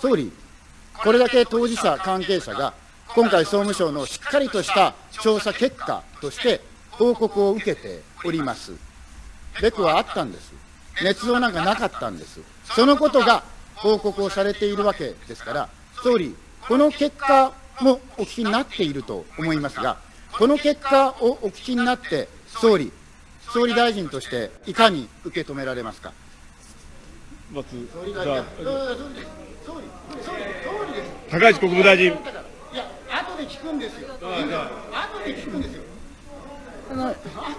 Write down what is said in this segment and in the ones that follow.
総理、これだけ当事者、関係者が、今回、総務省のしっかりとした調査結果として報告を受けております。べくはあったんです。捏造なんかなかったんです。そのことが報告をされているわけですから、総理、この結果もお聞きになっていると思いますが、この結果をお聞きになって、総理、総理大臣としていかに受け止められますか？まず、じゃあ、高市国務大臣。いや、後で聞くんですよ。後で聞くんですよ。あの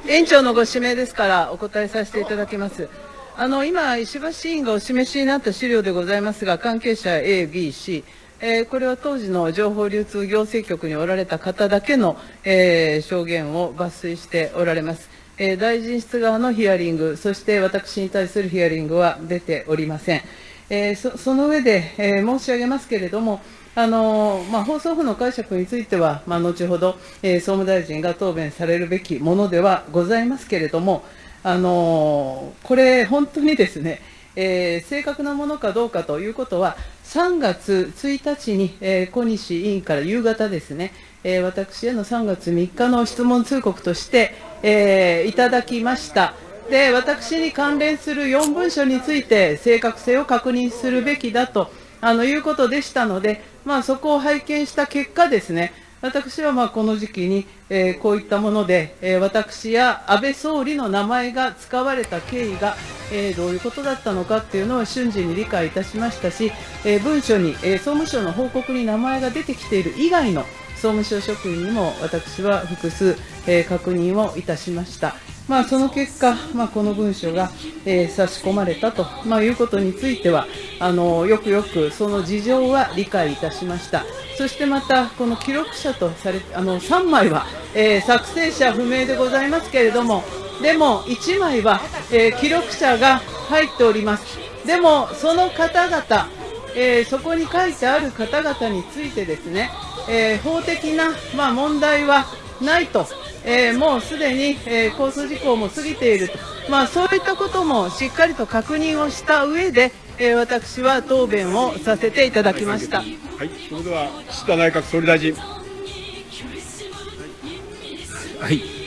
園長のご指名ですからお答えさせていただきます。あの今、石橋委員がお示しになった資料でございますが、関係者 A、B、C、えー、これは当時の情報流通行政局におられた方だけの、えー、証言を抜粋しておられます。えー、大臣室側のヒアリング、そして私に対するヒアリングは出ておりません。えそその上で、え申し上げますけれども、あのまあ、放送法の解釈については、まあ、後ほど、えー、総務大臣が答弁されるべきものではございますけれども、あのこれ、本当にですね、えー、正確なものかどうかということは、3月1日に、えー、小西委員から夕方ですね、えー、私への3月3日の質問通告として、えー、いただきました。で、私に関連する4文書について正確性を確認するべきだとあのいうことでしたので、まあ、そこを拝見した結果ですね、私はまあこの時期に、えー、こういったもので、えー、私や安倍総理の名前が使われた経緯が、えー、どういうことだったのかっていうのを瞬時に理解いたしましたし、え文書に、え総務省の報告に名前が出てきている以外の総務省職員にも私は複数、え確認をいたしました。まあ、その結果、まあ、この文書が、えー、差し込まれたと、まあ、いうことについてはあのよくよくその事情は理解いたしました。そしてまたこの記録者とされあの3枚は、えー、作成者不明でございますけれどもでも1枚は、えー、記録者が入っております。でもその方々、えそこに書いてある方々についてですね、え法的な、まあ、問題はないとえー、もうすでに、えー、交通事故も過ぎていると、まあ、そういったこともしっかりと確認をした上で、えー、私は答弁をさせていただきました。はい、それでは岸田内閣総理大臣。はい。